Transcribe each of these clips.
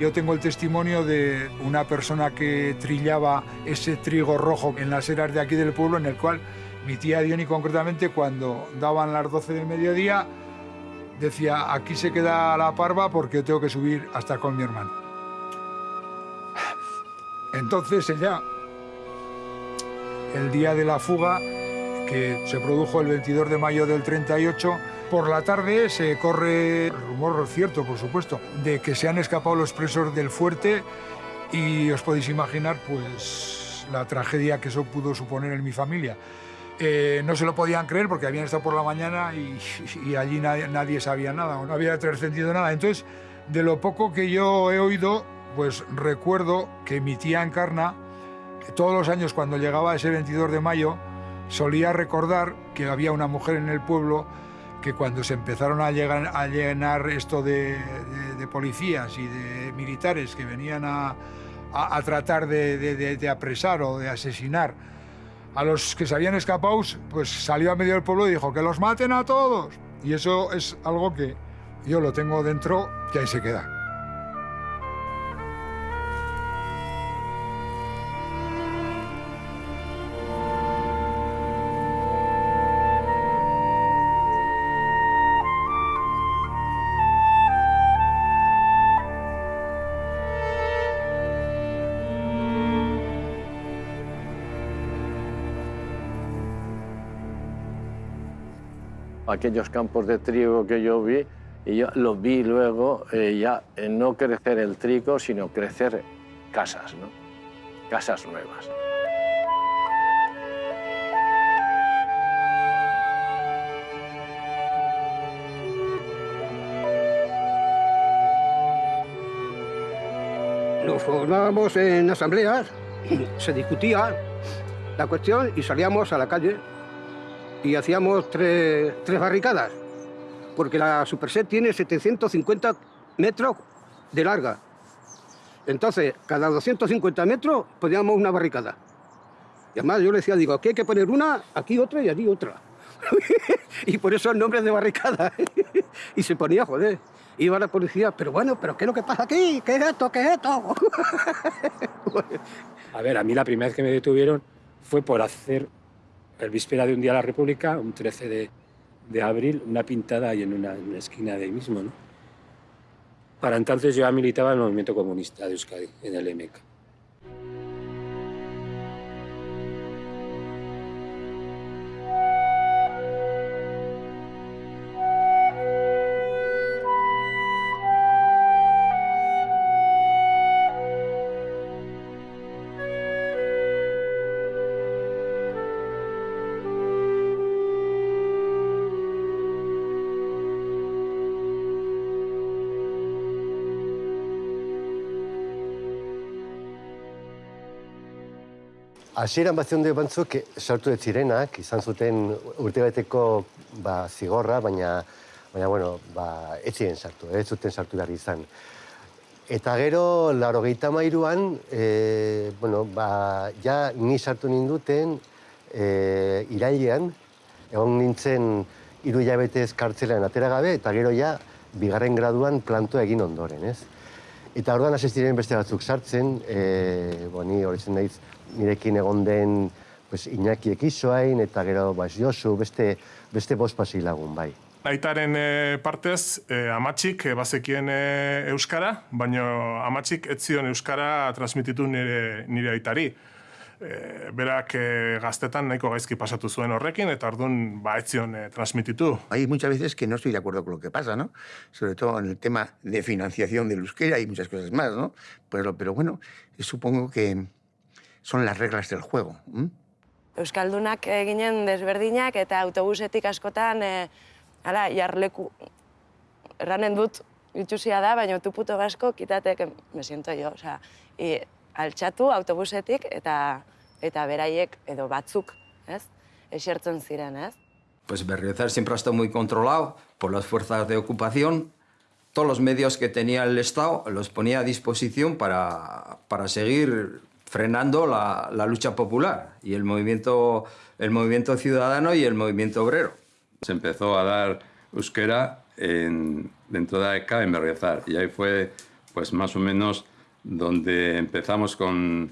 Yo tengo el testimonio de una persona que trillaba ese trigo rojo en las eras de aquí del pueblo, en el cual mi tía Diony concretamente cuando daban las 12 del mediodía decía, aquí se queda la parva porque tengo que subir hasta con mi hermano. Entonces ella, el día de la fuga, que se produjo el 22 de mayo del 38, por la tarde se corre rumor cierto, por supuesto, de que se han escapado los presos del fuerte y os podéis imaginar pues la tragedia que eso pudo suponer en mi familia. Eh, no se lo podían creer porque habían estado por la mañana y, allí nadie, sabía nada, no había trascendido nada. Entonces, de lo poco que yo he oído, pues recuerdo que mi tía Encarna, todos los años cuando llegaba ese 22 de mayo, solía recordar que había una mujer en el pueblo que cuando se empezaron a, llenar esto de, policías y de militares que venían a, tratar de, apresar o de asesinar a los que se habían escapado, pues salió a medio del pueblo y dijo que los maten a todos. Y eso es algo que yo lo tengo dentro que ahí se queda. Aquellos campos de trigo que yo vi, y yo los vi luego eh, ya en no crecer el trigo, sino crecer casas, ¿no? casas nuevas. Nos formábamos en asambleas, se discutía la cuestión y salíamos a la calle y hacíamos tres, barricadas, porque la Superset tiene 750 metros de larga. Entonces, cada 250 metros poníamos una barricada. Y además yo le decía, digo, aquí hay que poner una, aquí otra y allí otra. y por eso el nombre de barricada. y se ponía, joder. Iba la policía, pero bueno, pero ¿qué es lo que pasa aquí? ¿Qué es esto? ¿Qué es esto? a ver, a mí la primera vez que me detuvieron fue por hacer el víspera de un día de la República, un 13 de, abril, una pintada ahí en una, esquina de ahí mismo. ¿no? Para entonces yo ya militaba en el movimiento comunista de Euskadi, en el MK. Hasieran bat zionde bantzuk sartu ez zirenak, izan zuten urtebeteko ba, zigorra, baina, baina bueno, ba, ez ziren sartu, ez zuten sartu behar izan. Eta gero, laro gehieta mairuan, e, bueno, ba, ja ni sartu ninduten e, irailean, egon nintzen hiru jabetez kartzelean atera gabe, eta gero ja, bigarren graduan planto egin ondoren, ez? Eta orduan hasi ziren beste batzuk sartzen, e, bo, ni horitzen naiz, nirekin egon den pues, Iñaki ekizoain, eta gero bas, Josu, beste, beste bost pasi lagun, bai. Aitaren e, partez, e, amatxik e, bazekien e, Euskara, baina amatxik ez zion Euskara transmititu nire, nire aitari. E, berak e, gaztetan nahiko gaizki pasatu zuen horrekin, eta orduan ba, ez zion e, transmititu. Hay muchas veces que no estoy de acuerdo con lo que pasa, ¿no? Sobre todo en el tema de financiación del euskera y muchas cosas más, ¿no? Pero, pero bueno, supongo que, son las reglas del juego. Euskaldunak eginen desberdinak eta autobusetik askotan, e, ala, jarleku, erranen dut, itxusia da, baina tu puto gasko, kitatek, me siento yo, sea, i, altxatu autobusetik eta eta beraiek edo batzuk, ez? Esertzen ziren, ez? Pues Berriozar siempre ha estado muy controlado por las fuerzas de ocupación. Todos los medios que tenía el Estado los ponía a disposición para, para seguir frenando la, lucha popular y el movimiento, el movimiento ciudadano y el movimiento obrero. Se empezó a dar euskera en, dentro de AECA en Berriozar y ahí fue pues más o menos donde empezamos con,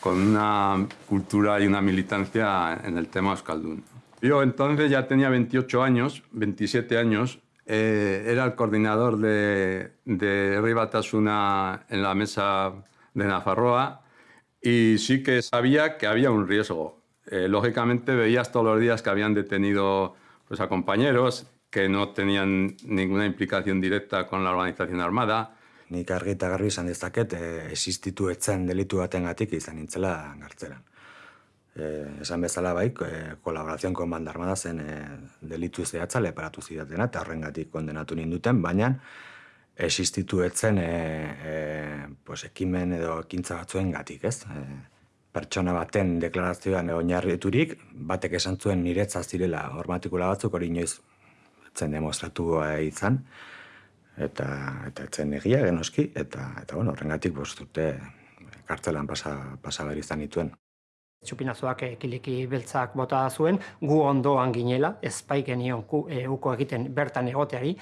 con una cultura y una militancia en el tema Euskaldun. Yo entonces ya tenía 28 años, 27 años, eh, era el coordinador de, de Ribatasuna en la mesa de Nafarroa y sí que sabía que había un riesgo. Eh, lógicamente veías todos los días que habían detenido pues, a compañeros que no tenían ninguna implicación directa con la organización armada. Nik argi eta garbi izan dezaket, e, existitu etzen delitu batengatik izan nintzela gartzelan. E, esan bezala bai, e, kolaborazioan kon banda armada zen e, delitu zehatza leparatu zidatena, eta horrengatik kondenatu ninduten, baina existitu etzen e, e, pues, ekimen edo ekintza batzuen gatik, ez? E, pertsona baten deklarazioan oinarriturik, batek esan zuen niretza zirela hormatikula batzuk hori inoiz zen demostratu izan, eta, eta etzen egia genoski, eta, eta bueno, horrengatik bostute kartzelan pasa, pasa izan dituen. Txupinazoak kiliki beltzak bota zuen, gu ondoan ginela, ez bai genion e, uko egiten bertan egoteari,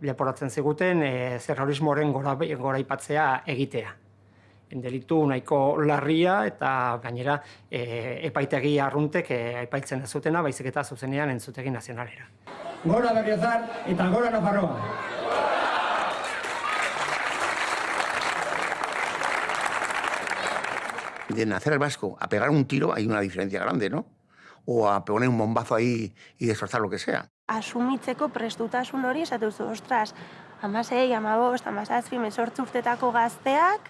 leporatzen ziguten e, zerrorismoren gora, gora ipatzea egitea. Delitu nahiko larria eta gainera e, epaitegi arruntek e, epaitzen ez zutena, baizik eta zuzenean entzutegi nazionalera. Gora Berriozar eta gora Nafarroa! de nacer el vasco a pegar un tiro hay una diferencia grande, ¿no? O a poner un bombazo ahí y destrozar lo que sea. Asumitzeko prestutasun hori esatu duzu, ostras, amasei, amabost, amazazpi, mesortzu urtetako gazteak,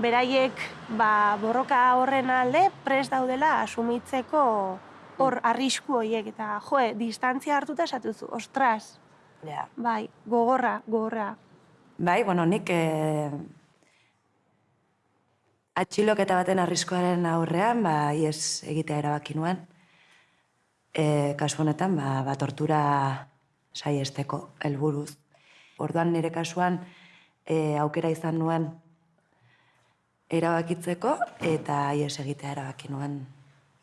beraiek ba, borroka horren alde prest daudela asumitzeko hor arrisku horiek eta joe, distantzia hartuta esatu zu, ostras, Ja. bai, gogorra, gogorra. Bai, bueno, nik eh, atxiloketa baten arriskoaren aurrean, ba, ies egitea erabaki nuen. E, kasu honetan, ba, ba tortura saiesteko helburuz. Orduan nire kasuan e, aukera izan nuen erabakitzeko eta ies egitea erabaki nuen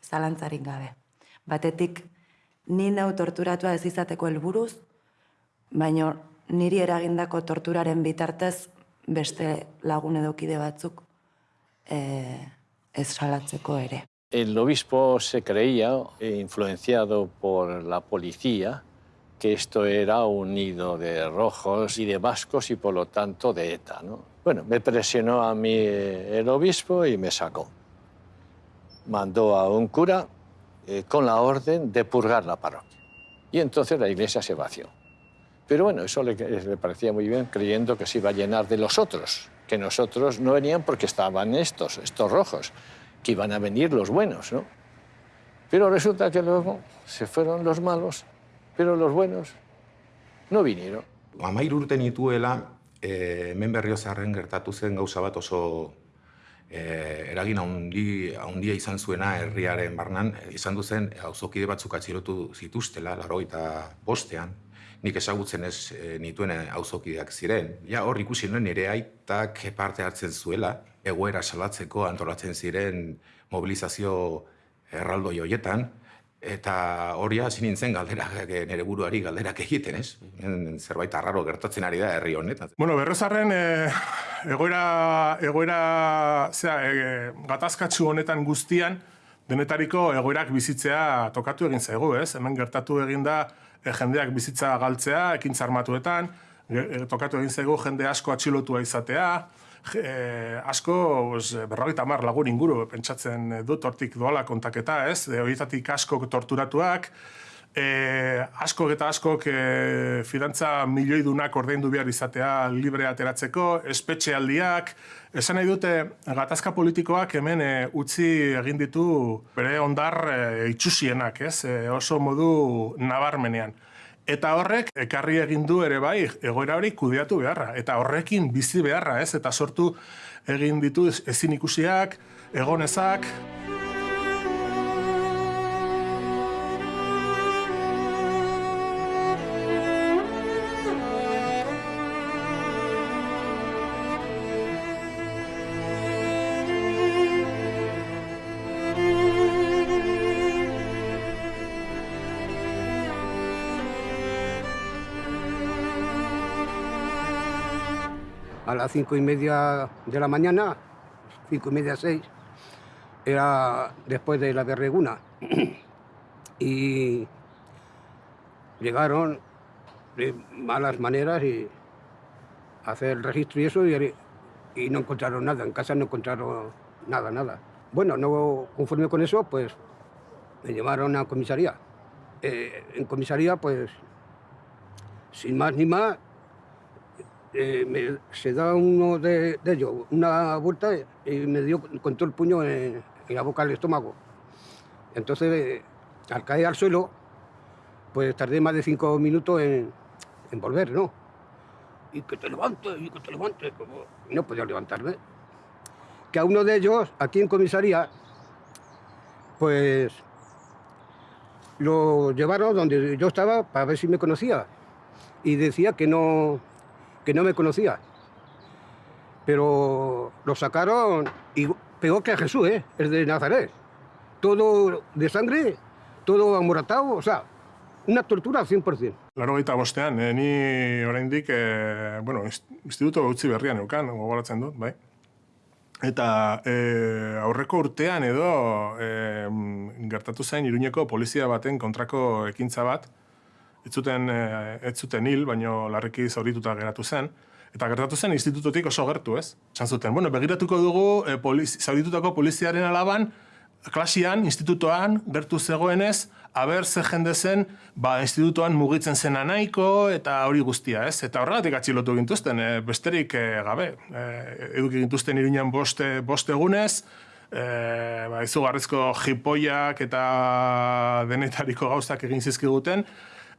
zalantzarik gabe. Batetik, ni nau torturatua ez izateko helburuz, baino niri eragindako torturaren bitartez beste lagun edo kide batzuk eh, ez salatzeko ere. El obispo se creía, eh, influenciado por la policía, que esto era un nido de rojos y de vascos y por lo tanto de ETA. ¿no? Bueno, me presionó a mí eh, el obispo y me sacó. Mandó a un cura eh, con la orden de purgar la parroquia. Y entonces la iglesia se vació. Pero bueno, eso le, le parecía muy bien, creyendo que se iba a llenar de los otros, que nosotros no venían porque estaban estos, estos rojos, que iban a venir los buenos, ¿no? Pero resulta que luego se fueron los malos, pero los buenos no vinieron. Amairu urte nituela, e, hemen berriozarren gertatu zen gauza bat oso e, eragin haundi, haundia izan zuena herriaren barnan, izan duzen auzokide batzuk atxilotu zituztela, laro eta bostean, nik ezagutzen ez e, nituen auzokideak ziren. Ja, hor ikusi nuen nire aitak parte hartzen zuela, egoera salatzeko antolatzen ziren mobilizazio erraldoi hoietan, eta hori hasi nintzen galderak nire buruari galderak egiten, ez? Zerbait arraro gertatzen ari da herri honetan. Bueno, berrezarren e, egoera, egoera zera, e, gatazkatsu honetan guztian, denetariko egoerak bizitzea tokatu egin zaigu, ez? Hemen gertatu egin da e, jendeak bizitza galtzea, ekintza armatuetan, e, tokatu egin zaigu jende asko atxilotua izatea, e, asko pues, berrogeita hamar lagun inguru pentsatzen dut hortik doala kontaketa, ez? E, horietatik asko torturatuak, e, asko eta askok e, fidantza milioidunak ordaindu behar izatea libre ateratzeko, espetxealdiak, esan nahi dute gatazka politikoak hemen e, utzi egin ditu bere ondar e, itxusienak, ez? E, oso modu nabarmenean. Eta horrek ekarri egin du ere bai egoera hori kudeatu beharra. Eta horrekin bizi beharra, ez? Eta sortu egin ditu ezin ikusiak, egonezak. Cinco y media de la mañana, cinco y media, seis, era después de la berreguna. y llegaron de malas maneras y hacer el registro y eso y, y no encontraron nada, en casa no encontraron nada, nada. Bueno, no conforme con eso, pues me llevaron a comisaría. Eh, en comisaría, pues, sin más ni más, eh, se da uno de, ellos una vuelta y me dio con todo el puño en, la boca del estómago. Entonces, al caer al suelo, pues tardé más de cinco minutos en, volver, ¿no? Y que te levantes, y que te levantes. como- no podía levantarme. Que a uno de ellos, aquí en comisaría, pues lo llevaron donde yo estaba para ver si me conocía. Y decía que no, que no me conocía. Pero lo sacaron y peor que a Jesús, ¿eh? el de Nazaret. Todo de sangre, todo amoratado, o sea, una tortura al 100%. Laro gaita bostean, eh, ni oraindik, eh, bueno, inst- instituto utzi berrian eukan, gogoratzen dut, bai. Eta eh, aurreko urtean edo eh, gertatu zen Iruñeko polizia baten kontrako ekintza bat, ez zuten, eh, ez zuten hil, baino larriki zaurituta geratu zen, eta gertatu zen institutotik oso gertu, ez? Esan zuten, bueno, begiratuko dugu eh, poliz, zauritutako poliziaren alaban, klasian, institutoan, gertu zegoenez, aber ze jende zen, ba, institutoan mugitzen zena nahiko, eta hori guztia, ez? Eta horregatik atxilotu gintuzten, e, besterik e, gabe. E, eduki gintuzten iruñan bost, e- bost egunez, e, ba, izugarrizko jipoiak eta denetariko gauzak egin zizkiguten,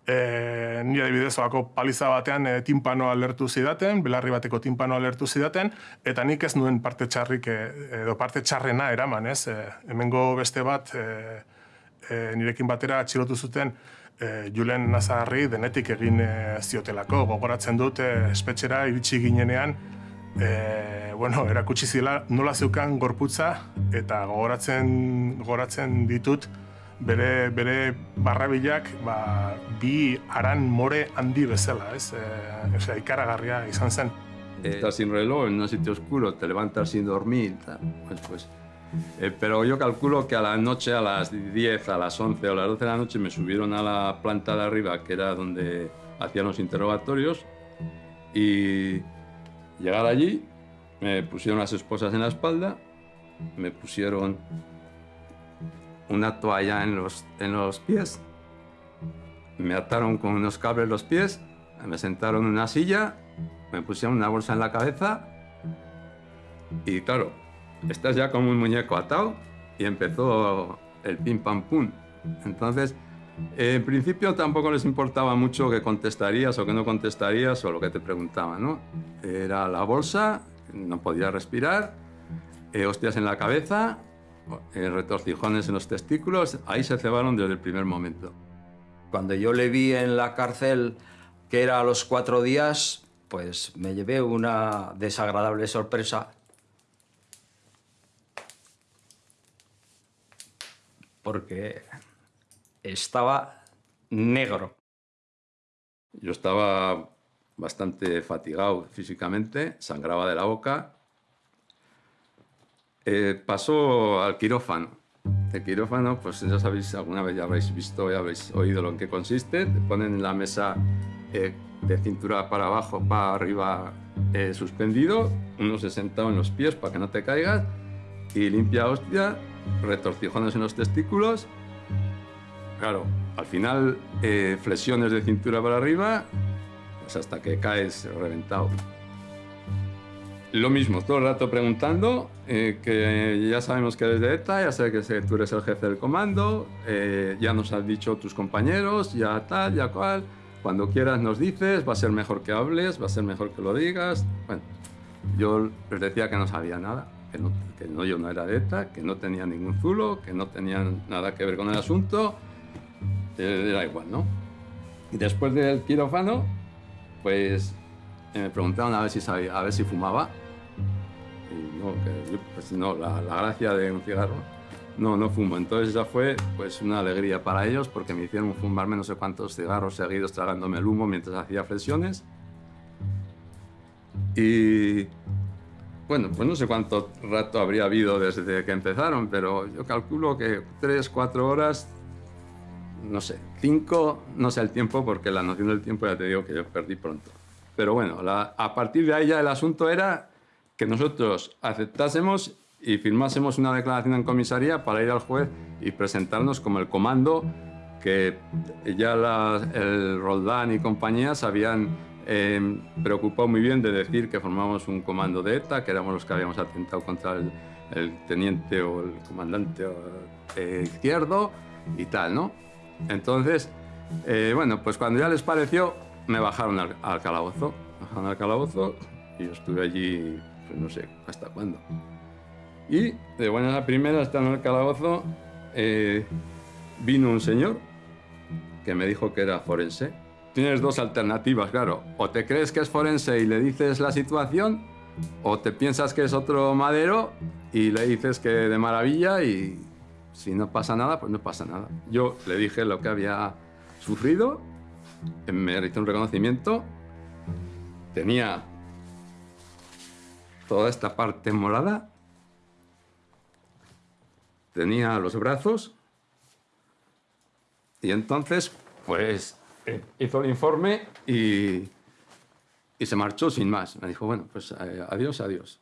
e, nire adibidez olako paliza batean e, timpanoa alertu zidaten, belarri bateko timpanoa alertu zidaten, eta nik ez nuen parte txarrik, e, edo parte txarrena eraman, ez? E, hemengo beste bat, e, e, nirekin batera atxilotu zuten e, Julen Nazarri denetik egin e, ziotelako. Gogoratzen dut, e, espetxera iritsi ginenean, e, bueno, erakutsi zila nola zeukan gorputza, eta gogoratzen, gogoratzen ditut, bere, bere barrabilak ba, bi aran more handi bezala, ez? E, osea, ikaragarria izan zen. Estás sin reloj en un sitio oscuro, te levantas sin dormir. Pues, pues, eh, pero yo calculo que a la noche, a las 10, a las 11 o a las 12 de la noche, me subieron a la planta de arriba, que era donde hacían los interrogatorios, y llegar allí, me pusieron las esposas en la espalda, me pusieron una toalla en los, en los pies, me ataron con unos cables los pies, me sentaron en una silla, me pusieron una bolsa en la cabeza y claro, estás ya como un muñeco atado y empezó el pim pam pum. Entonces, en principio tampoco les importaba mucho que contestarías o que no contestarías o lo que te preguntaban, ¿no? Era la bolsa, no podía respirar, eh, hostias en la cabeza, retorcijones en los testículos, ahí se cebaron desde el primer momento. Cuando yo le vi en la cárcel, que era a los cuatro días, pues me llevé una desagradable sorpresa. Porque estaba negro. Yo estaba bastante fatigado físicamente, sangraba de la boca. Eh, pasó al quirófano. El quirófano, pues ya sabéis, alguna vez ya habréis visto, ya habréis oído lo en qué consiste. Te ponen en la mesa eh, de cintura para abajo, para arriba eh, suspendido, uno se sentado en los pies para que no te caigas y limpia hostia, retorcijones en los testículos. Claro, al final eh, flexiones de cintura para arriba, pues hasta que caes reventado. Lo mismo, todo el rato preguntando, eh, que ya sabemos que eres de ETA, ya sé que tú eres el jefe del comando, eh, ya nos has dicho tus compañeros, ya tal, ya cual. Cuando quieras nos dices, va a ser mejor que hables, va a ser mejor que lo digas. Bueno, yo les decía que no sabía nada, que, no, que no, yo no era de ETA, que no tenía ningún zulo, que no tenían nada que ver con el asunto, eh, era igual, ¿no? Y después del quirófano, pues me preguntaron a ver si fumaba. Y no, que pues no, la, gracia de un cigarro. No, no fumo. Entonces esa fue pues una alegría para ellos porque me hicieron fumarme no sé cuántos cigarros seguidos tragándome el humo mientras hacía flexiones. Y bueno, pues no sé cuánto rato habría habido desde que empezaron, pero yo calculo que tres, cuatro horas, no sé, cinco, no sé el tiempo, porque la noción del tiempo ya te digo que yo perdí pronto. Pero bueno, la- a partir de ahí ya el asunto era que nosotros aceptásemos y firmásemos una declaración en comisaría para ir al juez y presentarnos como el comando que ya la- el Roldán y compañía se habían eh, preocupado muy bien de decir que formábamos un comando de ETA, que éramos los que habíamos atentado contra el, el teniente o el comandante eh, izquierdo y tal, ¿no? Entonces, eh, bueno, pues cuando ya les pareció, me bajaron al, al calabozo. Bajaron al calabozo y yo estuve allí, pues no sé hasta cuándo. Y de buena a primera, estando en el calabozo, eh, vino un señor que me dijo que era forense. Tienes dos alternativas, claro. O te crees que es forense y le dices la situación, o te piensas que es otro madero y le dices que de maravilla y si no pasa nada, pues no pasa nada. Yo le dije lo que había sufrido, me realizó un reconocimiento, tenía toda esta parte morada, tenía los brazos y entonces, pues, eh, hizo el informe y, y se marchó sin más. Me dijo, bueno, pues eh, adiós, adiós.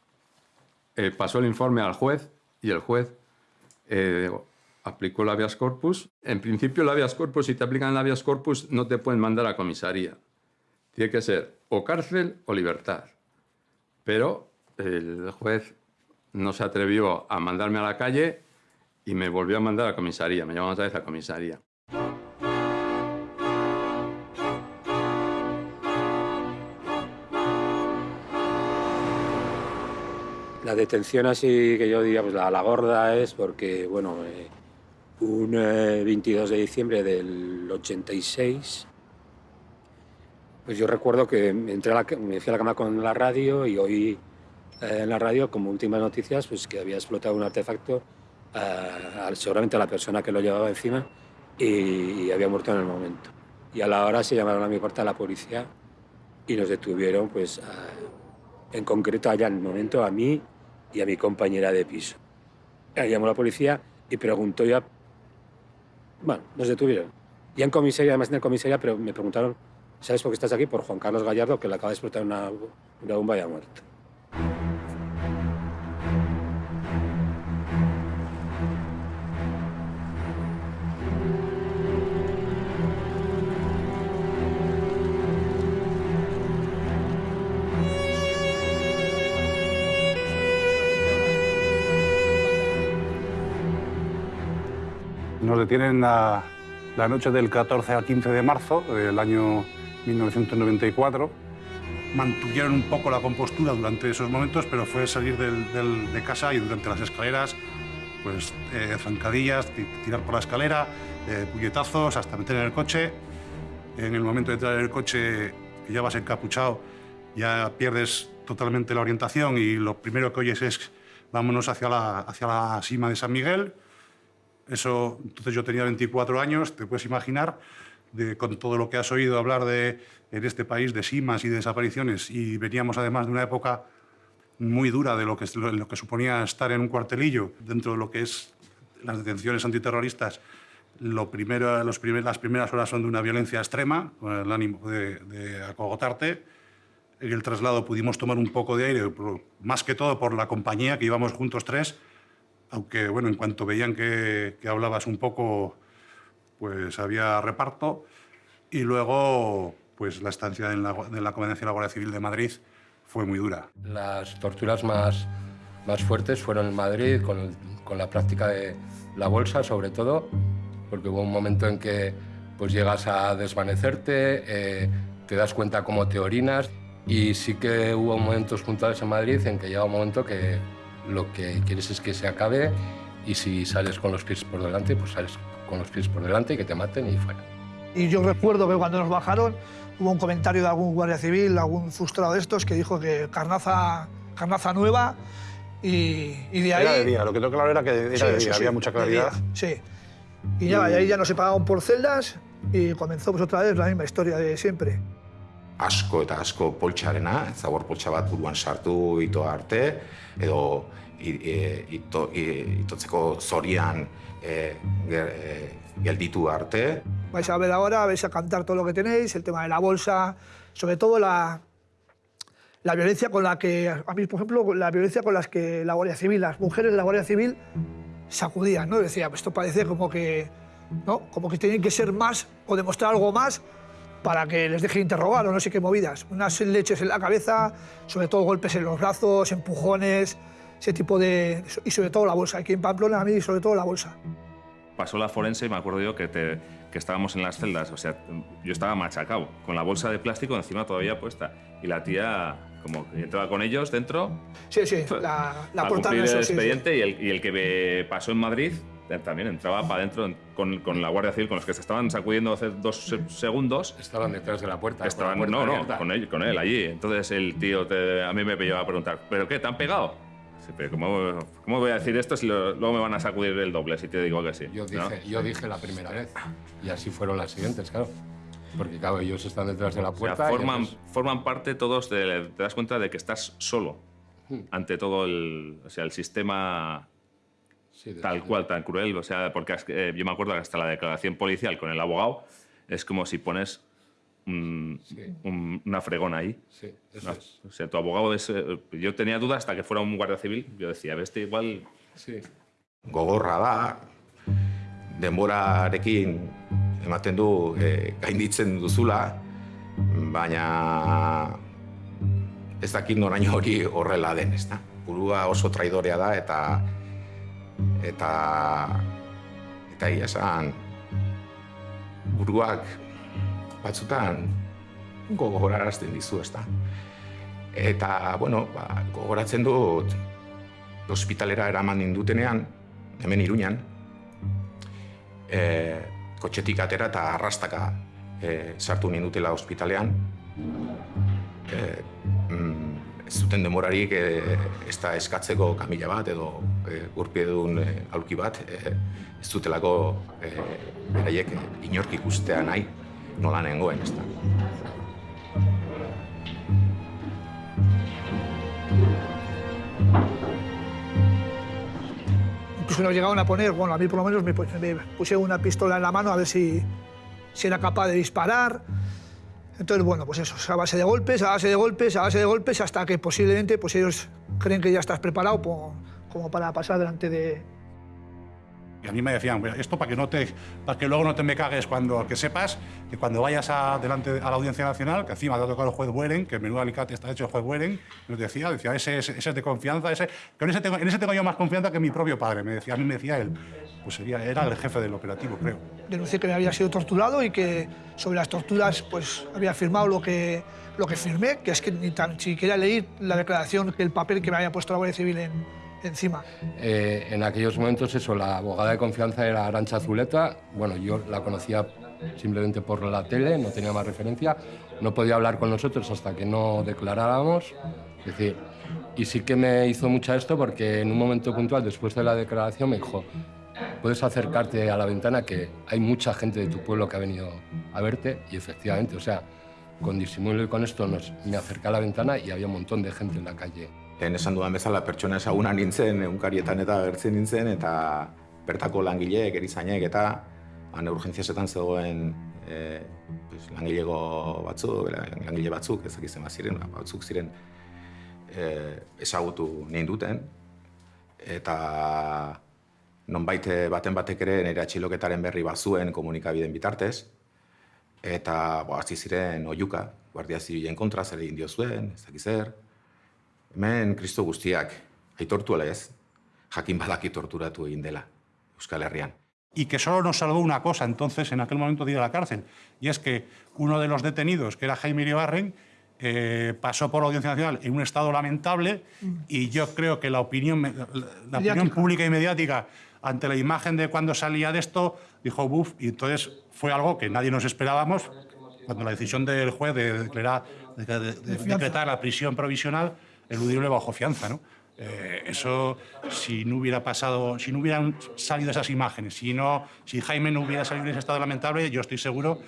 Eh, pasó el informe al juez y el juez eh, aplicó el habeas corpus. En principio, el habeas corpus, si te aplican el habeas corpus, no te pueden mandar a comisaría. Tiene que ser o cárcel o libertad. Pero el juez no se atrevió a mandarme a la calle y me volvió a mandar a comisaría. Me llamó otra vez a comisaría. La detención así que yo diría, pues la, la gorda es porque, bueno, eh, un eh, 22 de diciembre del 86, pues yo recuerdo que entré a la, me fui a la cama con la radio y oí eh, en la radio como últimas noticias pues que había explotado un artefacto, eh, al- seguramente a la persona que lo llevaba encima y, y había muerto en el momento. Y a la hora se llamaron a mi puerta la policía y nos detuvieron, pues, a- en concreto allá en el momento a mí y a mi compañera de piso. Eh, Llamó la policía y preguntó ya, bueno, nos detuvieron. Ya en comisaría, además en la comisaría, pero me preguntaron, ¿sabes por qué estás aquí? Por Juan Carlos Gallardo, que le acaba de explotar una, una bomba y ha muerto. Detienen la, la noche del 14 al 15 de marzo del año 1994. Mantuvieron un poco la compostura durante esos momentos, pero fue salir de casa y durante las escaleras, pues eh, zancadillas, ti- tirar por la escalera, eh, puñetazos, hasta meter en el coche. En el momento de entrar en el coche, ya vas encapuchado, ya pierdes totalmente la orientación y lo primero que oyes es vámonos hacia la, hacia la cima de San Miguel. Eso, entonces yo tenía 24 años, te puedes imaginar, de, con todo lo que has oído hablar de, en este país de simas y de desapariciones, y veníamos además de una época muy dura de lo que, lo, que suponía estar en un cuartelillo dentro de lo que es las detenciones antiterroristas. Lo primero, los primer- las primeras horas son de una violencia extrema, con el ánimo de, de acogotarte. En el traslado pudimos tomar un poco de aire, más que todo por la compañía, que íbamos juntos tres, aunque bueno, en cuanto veían que, que hablabas un poco, pues había reparto. Y luego, pues la estancia en la, en la de la Guardia Civil de Madrid fue muy dura. Las torturas más, más fuertes fueron en Madrid, con, con la práctica de la bolsa sobre todo, porque hubo un momento en que pues llegas a desvanecerte, eh, te das cuenta cómo te orinas y sí que hubo momentos puntuales en Madrid en que llega un momento que lo que quieres es que se acabe y si sales con los pies por delante, pues sales con los pies por delante y que te maten y fuera. Y yo recuerdo que cuando nos bajaron hubo un comentario de algún guardia civil, algún frustrado de estos, que dijo que carnaza, carnaza nueva y, y de ahí... Era de día, lo que tengo claro era que era Sí, de día, sí, había mucha claridad. día, sí. Y ya, y ahí ya nos separaron por celdas y comenzó pues otra vez la misma historia de siempre. Asko eta asko poltsarena, zabor poltsa bat buruan sartu itoa arte, edo e, ito, i, itotzeko zorian e, e, gelditu arte. Vais a ver ahora, vais a cantar todo lo que tenéis, el tema de la bolsa, sobre todo la, la violencia con la que, a mí, por ejemplo, la violencia con las que la Guardia Civil, las mujeres de la Guardia Civil sacudían, ¿no? Decía, pues esto parece como que, ¿no? Como que tienen que ser más o demostrar algo más para que les dejen interrogar o no sé qué movidas. Unas leches en la cabeza, sobre todo golpes en los brazos, empujones, ese tipo de... Y sobre todo la bolsa. Aquí en Pamplona, a mí, sobre todo la bolsa. Pasó la forense y me acuerdo yo que, te, que estábamos en las celdas, o sea, yo estaba machacado, con la bolsa de plástico encima todavía puesta. Y la tía, como entraba con ellos dentro. Sí, sí, la, la para portada cumplir eso, el sí, sí. expediente Y, el, y el que me pasó en Madrid también entraba para adentro con, con la Guardia Civil, con los que se estaban sacudiendo hace dos se- segundos. Estaban detrás de la puerta. Estaban, con la puerta no, no, abierta. con él, con él allí. Entonces el tío te- a mí me pillaba a preguntar, ¿pero qué? ¿Te han pegado? Sí, pero ¿cómo, ¿Cómo voy a decir esto si lo- luego me van a sacudir el doble si te digo que sí? Yo ¿no? dije, yo dije la primera vez. Y así fueron las siguientes, claro. Porque, claro, ellos están detrás de la O sea, puerta. forman, entonces- forman parte todos, de, te das cuenta de que estás solo Hmm. ante todo el, o sea, el sistema tal cual, tan cruel. O sea, porque es que, eh, yo me acuerdo que hasta la declaración policial con el abogado es como si pones un- un- una fregona ahí. Sí, eso No, es. O sea, tu abogado es... eh, yo tenía dudas hasta que fuera un guardia civil. Yo decía, este igual... Sí. Gogorra da, denborarekin ematen du e, gainditzen duzula, baina ez dakit noraino hori horrela den, ezta? Burua oso traidorea da eta eta eta egia esan buruak batzutan gogorarazten dizu, ezta? Eta, bueno, ba, gogoratzen dut ospitalera eraman nindutenean, hemen Iruñan, e, kotxetik atera eta arrastaka e, sartu nindutela ospitalean. E, mm, ez zuten demorarik e, ez da eskatzeko kamila bat edo e, urpiedun e, aulki bat, e, ez dutelako e, beraiek inork ikustea nahi nola nengoen, ez da. Incluso nos llegaron a poner, bueno, a mí por lo menos me, me pusieron una pistola en la mano a ver si, si era capaz de disparar. Entonces, bueno, pues eso, a base de golpes, a base de golpes, a base de golpes, hasta que posiblemente pues ellos creen que ya estás preparado como para pasar delante de, Y a mí me decían, "Mira, esto para que, no te, para que luego no te me cagues cuando, que sepas que cuando vayas a, delante a la Audiencia Nacional, que encima te ha tocado el juez Bueren, que menudo alicate está hecho el juez Bueren, nos decía, decía ese, ese, ese es de confianza, ese, que en, ese tengo, en ese tengo yo más confianza que mi propio padre, me decía, a mí me decía él. Pues sería, era el jefe del operativo, creo. denuncié que me había sido torturado y que sobre las torturas pues había firmado lo que, lo que firmé, que es que ni tan siquiera leí la declaración, que el papel que me había puesto la Guardia Civil en- encima. Eh, en aquellos momentos, eso, la abogada de confianza era Arancha Zuleta. Bueno, yo la conocía simplemente por la tele, no tenía más referencia. No podía hablar con nosotros hasta que no declaráramos. Es decir, y sí que me hizo mucha esto porque en un momento puntual, después de la declaración, me dijo, puedes acercarte a la ventana que hay mucha gente de tu pueblo que ha venido a verte. Y efectivamente, o sea, con disimulo y con esto nos, me acerqué a la ventana y había un montón de gente en la calle. Lehen esan dudan bezala pertsona ezaguna nintzen, egunkarietan eta agertzen nintzen, eta bertako langileek, erizainek, eta han urgentziasetan zegoen e, pues, langilego batzuk, langile batzuk, ezak izan ziren, ba, batzuk ziren e, ezagutu ninduten, eta nonbait eh, baten batek ere nire atxiloketaren berri bazuen komunikabideen bitartez, eta bo, hasi ziren oiuka, Guardia Zibilen kontra zer egin dio zuen, ez dakiz zer, Hemen kristo guztiak, aitortu ala ez, jakin badaki torturatu egin dela Euskal Herrian. y que solo nos salvó una cosa entonces en aquel momento de ir a la cárcel, y es que uno de los detenidos, que era Jaime Iribarren, eh, pasó por la Audiencia Nacional en un estado lamentable y yo creo que la opinión, la, la opinión pública y mediática ante la imagen de cuando salía de esto dijo buf y entonces fue algo que nadie nos esperábamos cuando la decisión del juez de declarar, de- de- de decretar la prisión provisional eludible bajo fianza, ¿no? Eh, eso, si no hubiera pasado, si no hubieran salido esas imágenes, si, no, si Jaime no hubiera salido en ese estado lamentable, yo estoy seguro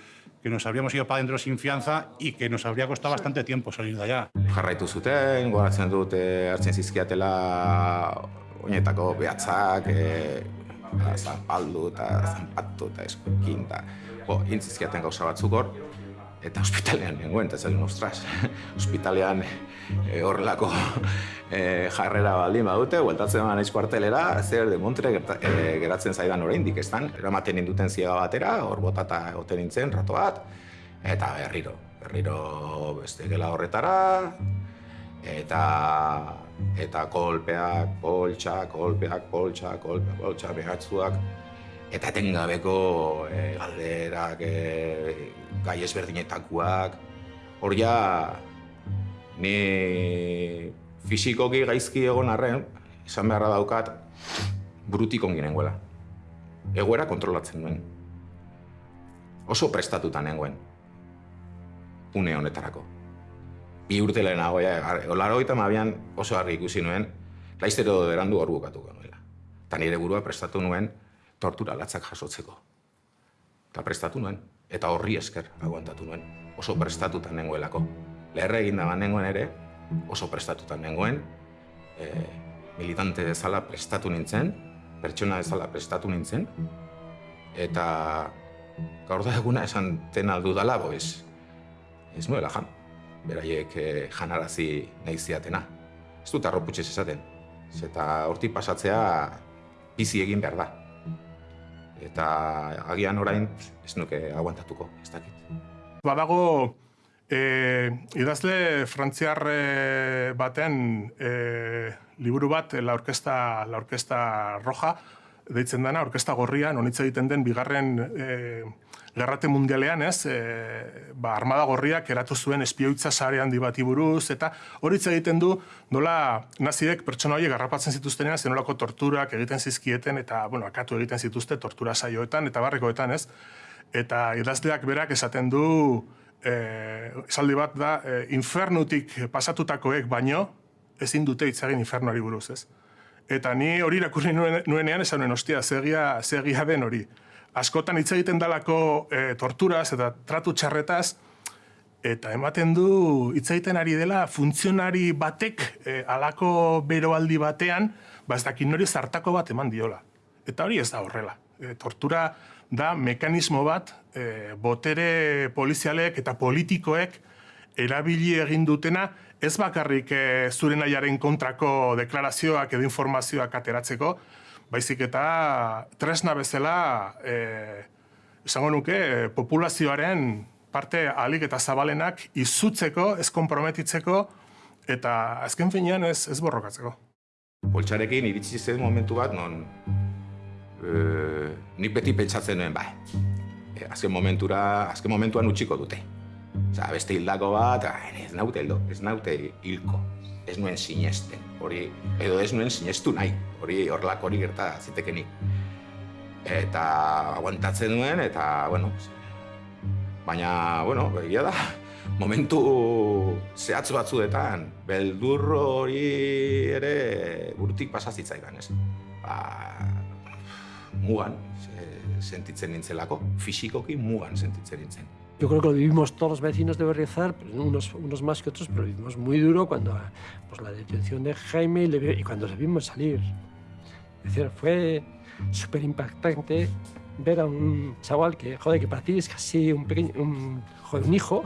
que nos habríamos ido para adentro sin fianza y que nos habría costado bastante tiempo salir de allá. Jarraitu zuten, goratzen dut hartzen zizkiatela oinetako behatzak, e, zanpaldu eta zanpatu eta eskuekin, eta bo, intzizkiaten gauza batzuk hor, eta ospitalean nengoen, eta zen, ostras, ospitalean e, horrelako e, jarrera baldin badute, hueltatzen eman kuartelera, zer de montre gerta, e, geratzen zaidan oraindik, ez eramaten induten ziega batera, hor botata egoten nintzen, rato bat, eta berriro, berriro beste gela horretara, eta eta kolpeak, poltsak, kolpeak, poltsak, kolpeak, poltsak, behatzuak, eta etengabeko e, galderak, e, gai ezberdinetakoak. Hor ja, ni fisikoki gaizki egon arren, izan beharra daukat, burutik ongi nengoela. Egoera kontrolatzen duen. Oso prestatuta nengoen. Une honetarako. Bi urte lehenago, ja, laro mabian oso argi ikusi nuen, laiztero berandu hor bukatuko nuela. Eta nire burua prestatu nuen tortura latzak jasotzeko. Eta prestatu nuen eta horri esker aguantatu nuen, oso prestatuta nengoelako. Leherre egin da nengoen ere, oso prestatuta nengoen, e, militante bezala prestatu nintzen, pertsona bezala prestatu nintzen, eta gaur da eguna esan ten aldu dala, bo ez, ez nuela jan, beraiek e, janarazi nahi ziatena. Ez dut arroputxez esaten, eta horti pasatzea bizi egin behar da eta agian orain ez nuke aguantatuko, ez dakit. Badago e, idazle frantziar baten e, liburu bat, la orkesta, la orkesta roja, deitzen dena, orkesta gorria, nonitza egiten den bigarren e, Gerrate mundialean, ez, e, ba, armada gorriak eratu zuen espioitza sare handi bati buruz, eta hori egiten du, nola naziek pertsona horiek garrapatzen zituztenean, zenolako torturak egiten zizkieten, eta, bueno, akatu egiten zituzte tortura saioetan, eta barrikoetan, ez. Eta idazleak berak esaten du, e, esaldi bat da, e, infernutik pasatutakoek baino, ezin dute itzagin infernuari buruz, ez. Eta ni hori irakurri nuenean, esan nuen, ostia, zegia, zegia den hori askotan hitz egiten dalako e, torturaz eta tratu txarretaz, eta ematen du hitz egiten ari dela funtzionari batek e, alako beroaldi batean, ba ez dakin nori zartako bat eman diola. Eta hori ez da horrela. E, tortura da mekanismo bat e, botere polizialek eta politikoek erabili egin dutena ez bakarrik e, zure nahiaren kontrako deklarazioak edo informazioak ateratzeko, baizik eta tresna bezala e, esango nuke populazioaren parte alik eta zabalenak izutzeko, ez konprometitzeko eta azken finean ez, ez borrokatzeko. Poltsarekin iritsi zen momentu bat non e, nik beti pentsatzen nuen bai. E, azken momentura, azken momentuan utziko dute. Osa, beste hildako bat, ez naute hildo, ez naute hilko ez nuen sinesten, hori, edo ez nuen sinestu nahi, hori horrelako hori gerta zitekenik. Eta aguantatzen nuen, eta, bueno, baina, bueno, begia da, momentu zehatz batzuetan, beldurro hori ere burutik pasazitzaigan, ez? Ba, mugan sentitzen nintzelako, fisikoki mugan sentitzen nintzen. Yo creo que lo vivimos todos los vecinos de Berriozar, unos, unos más que otros, pero vivimos muy duro cuando pues, la detención de Jaime y, cuando le vimos salir. Es decir, fue súper impactante ver a un chaval que, joder, que para ti es casi un pequeño, un, joder, un hijo.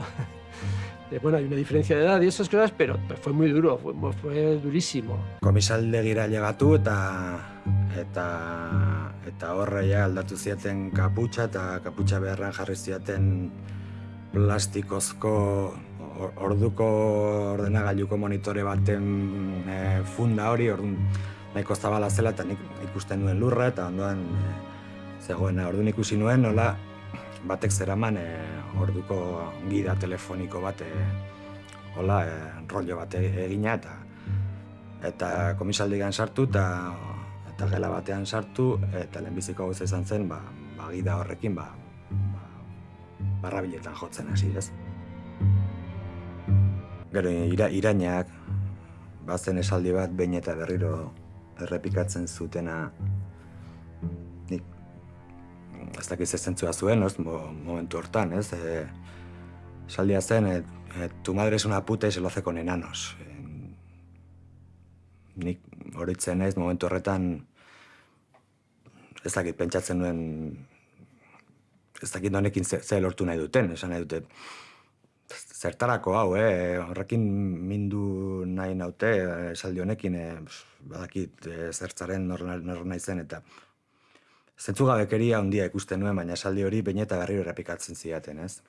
bueno, hay una diferencia de edad y esas cosas, pero fue muy duro, fue, fue durísimo. Komisaldegira llegatu eta eta eta horre ja aldatu ziaten kaputxa eta kaputxa beharran jarri ziaten plastikozko orduko ordenagailuko monitore baten e, funda hori, orduan nahiko zabala zela eta nik ikusten duen lurra eta ondoan e, zegoen orduan ikusi nuen nola batek zeraman e, orduko gida telefoniko bat e, hola, e, rollo bat egina eta eta komisaldigan sartu eta eta gela batean sartu eta lehenbiziko gauza izan zen ba, ba gida horrekin ba, barrabiletan jotzen hasi, ez? Gero, ira, irainak, bazen esaldi bat, behin eta berriro errepikatzen zutena, nik ez dakiz zentzua zuen, ez, mo, momentu hortan, ez, e, saldia zen, e, e, tu madre es una puta y se lo hace con enanos. E, nik horitzen naiz momentu horretan ez dakit pentsatzen nuen ez dakit honekin ze, ze lortu nahi duten, esan nahi dute zertarako hau, eh? horrekin mindu nahi naute, esaldi honekin, eh, badakit eh, zertzaren nor, nor nahi zen, eta zentzugabekeria handia ikusten nuen, baina esaldi hori bain eta berriro errepikatzen zidaten, ez?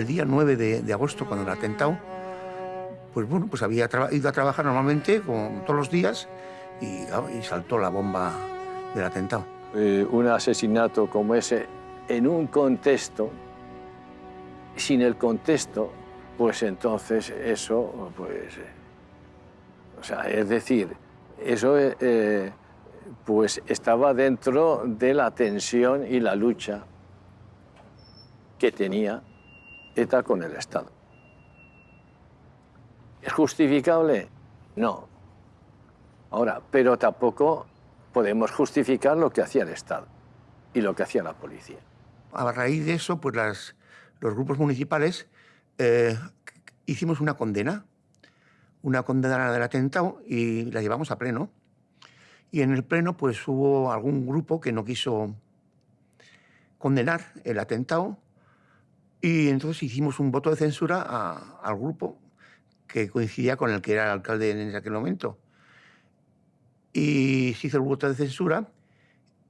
El día 9 de, agosto, cuando el atentado, pues bueno, pues había ido a trabajar normalmente, como todos los días, y, y saltó la bomba del atentado. Eh, un asesinato como ese en un contexto, sin el contexto, pues entonces eso, pues, o sea, es decir, eso eh, pues estaba dentro de la tensión y la lucha que tenía ETA con el Estado. ¿Es justificable? No. Ahora, pero tampoco podemos justificar lo que hacía el Estado y lo que hacía la policía. A raíz de eso, pues las, los grupos municipales eh, hicimos una condena, una condena del atentado y la llevamos a pleno. Y en el pleno pues hubo algún grupo que no quiso condenar el atentado y entonces hicimos un voto de censura a, al grupo que coincidía con el que era el alcalde en aquel momento. Y se hizo el voto de censura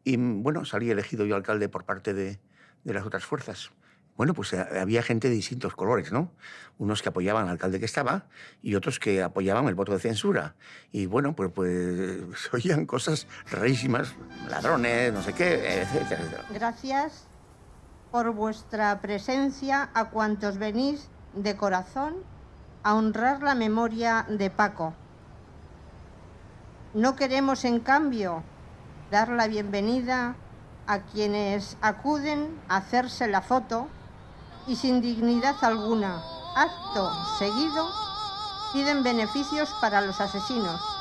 y, bueno, salí elegido yo alcalde por parte de, de las otras fuerzas. Bueno, pues eh, había gente de distintos colores, ¿no? Unos que apoyaban al alcalde que estaba y otros que apoyaban el voto de censura. Y bueno, pues, pues oían cosas rarísimas, ladrones, no sé qué, etcétera, etcétera. Gracias por vuestra presencia a cuantos venís de corazón a honrar la memoria de Paco. No queremos, en cambio, dar la bienvenida a quienes acuden a hacerse la foto y sin dignidad alguna, acto seguido, piden beneficios para los asesinos.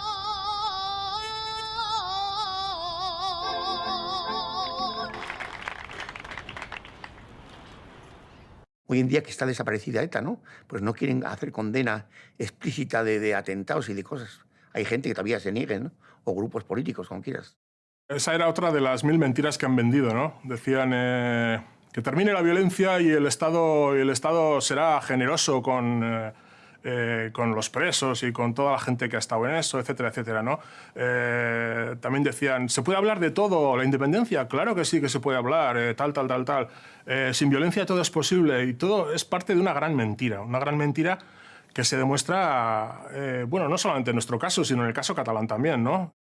Hoy en día que está desaparecida ETA, ¿no? Pues no quieren hacer condena explícita de, atentados y de cosas. Hay gente que todavía se niegue. O grupos políticos, como quieras. Esa era otra de las mil mentiras que han vendido, ¿no? Decían eh, que termine la violencia y el Estado, el Estado será generoso con... Eh, eh, con los presos y con toda la gente que ha estado en eso, etcétera, etcétera. ¿no? Eh, también decían, ¿se puede hablar de todo? ¿La independencia? Claro que sí que se puede hablar, eh, tal, tal, tal, tal. Eh, sin violencia todo es posible y todo es parte de una gran mentira, una gran mentira que se demuestra, eh, bueno, no solamente en nuestro caso, sino en el caso catalán también, ¿no?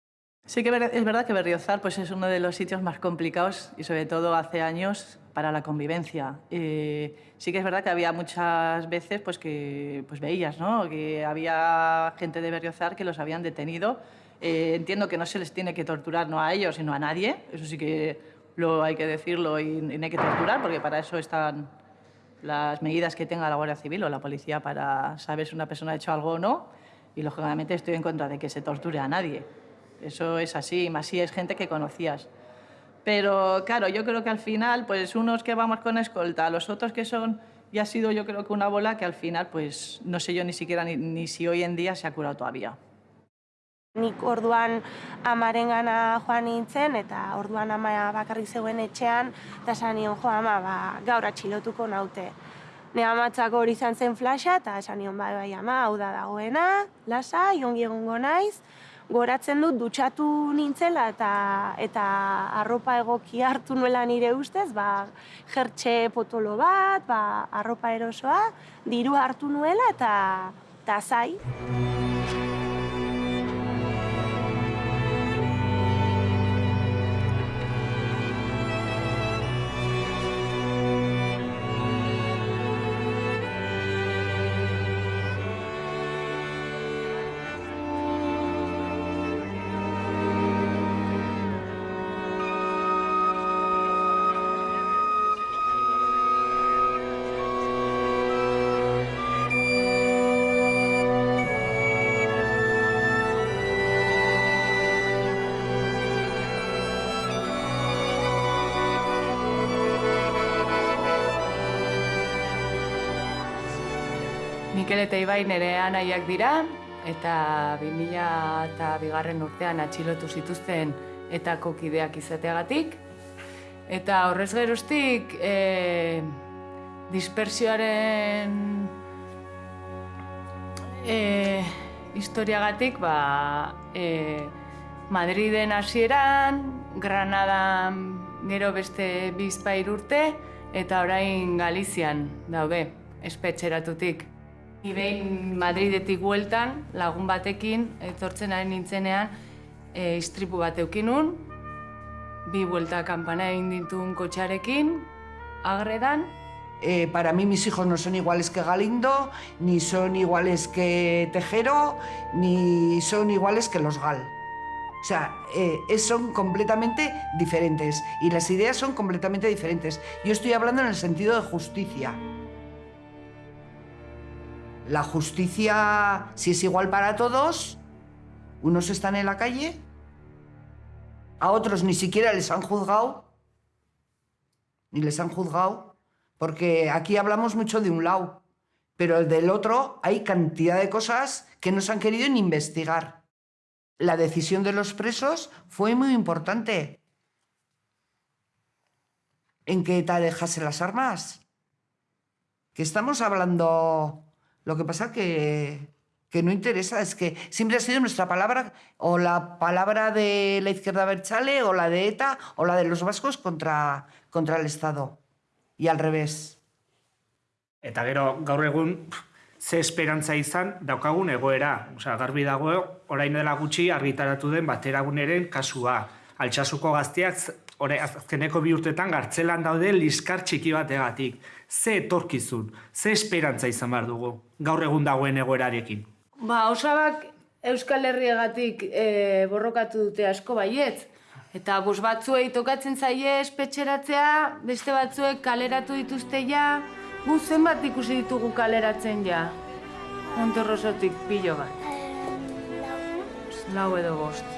Sí que es verdad que Berriozar pues, es uno de los sitios más complicados y sobre todo hace años para la convivencia. Eh, sí que es verdad que había muchas veces pues, que pues, veías ¿no? que había gente de Berriozar que los habían detenido. Eh, entiendo que no se les tiene que torturar no a ellos, sino a nadie. Eso sí que lo hay que decirlo y, y no hay que torturar porque para eso están las medidas que tenga la Guardia Civil o la policía para saber si una persona ha hecho algo o no. Y lógicamente estoy en contra de que se torture a nadie. Eso es así, más si es gente que conocías. Pero claro, yo creo que al final, pues unos que vamos con escolta, los otros que son, ya ha sido yo creo que una bola que al final, pues no sé yo ni siquiera ni, ni si hoy en día se ha curado todavía. Nik orduan amarengana joan nintzen, eta orduan ama bakarrik zegoen etxean, eta esan nion, jo ama, ba, gaur atxilotuko naute. Ne amatzako hori izan zen flasha, eta esan nion, bai, bai, ama, hau da dagoena, lasa, ongi egongo naiz, goratzen dut dutxatu nintzela eta eta arropa egoki hartu nuela nire ustez, ba, jertxe potolo bat, ba, arropa erosoa, diru hartu nuela eta, eta zai. Mikel eta Ibai nire anaiak dira, eta 2000 eta bigarren urtean atxilotu zituzten eta kokideak izateagatik. Eta horrez geroztik, e, dispersioaren e, historiagatik, ba, e, Madriden hasieran, Granadan gero beste bizpair urte, eta orain Galizian daude, espetxeratutik. Ni behin Madridetik bueltan, lagun batekin, etortzen ari nintzenean, e, istripu bat eukinun, bi buelta kampana egin ditun kotxarekin, agredan. Eh, para mí mis hijos no son iguales que Galindo, ni son iguales que Tejero, ni son iguales que los Gal. O sea, eh, son completamente diferentes y las ideas son completamente diferentes. Yo estoy hablando en el sentido de justicia. La justicia, si es igual para todos, unos están en la calle, a otros ni siquiera les han juzgado, ni les han juzgado, porque aquí hablamos mucho de un lado, pero el del otro hay cantidad de cosas que no se han querido ni investigar. La decisión de los presos fue muy importante. En que ETA dejase las armas. Que estamos hablando... Lo que pasa que, que no interesa, es que siempre ha sido nuestra palabra, o la palabra de la izquierda berchale, o la de ETA, o la de los vascos contra, contra el Estado. Y al revés. Eta gero gaur egun ze esperantza izan daukagun egoera. Osea, garbi dago orain dela gutxi argitaratu den bateraguneren kasua. Altsasuko gazteak ore, azkeneko bi urtetan gartzelan daude liskar txiki bategatik. Ze etorkizun, ze esperantza izan behar dugu gaur egun dagoen egoerarekin. Ba, osabak Euskal Herriagatik e, borrokatu dute asko baietz. Eta bus batzuei tokatzen zaie espetxeratzea, beste batzuek kaleratu dituzte ja, gu zenbat ikusi ditugu kaleratzen ja. Monterrosotik pilo bat. Lau edo bost.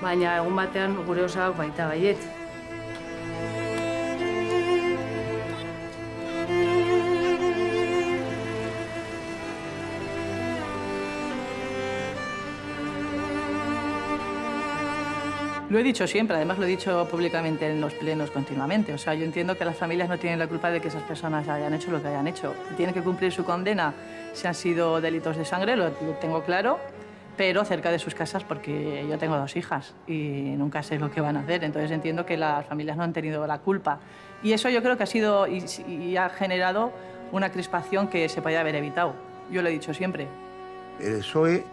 Baina egun batean gure osabak baita baietz. Lo he dicho siempre, además lo he dicho públicamente en los plenos continuamente. O sea, yo entiendo que las familias no tienen la culpa de que esas personas hayan hecho lo que hayan hecho. Tienen que cumplir su condena si han sido delitos de sangre, lo tengo claro, pero cerca de sus casas porque yo tengo dos hijas y nunca sé lo que van a hacer. Entonces entiendo que las familias no han tenido la culpa. Y eso yo creo que ha sido y, y ha generado una crispación que se podía haber evitado. Yo lo he dicho siempre. El PSOE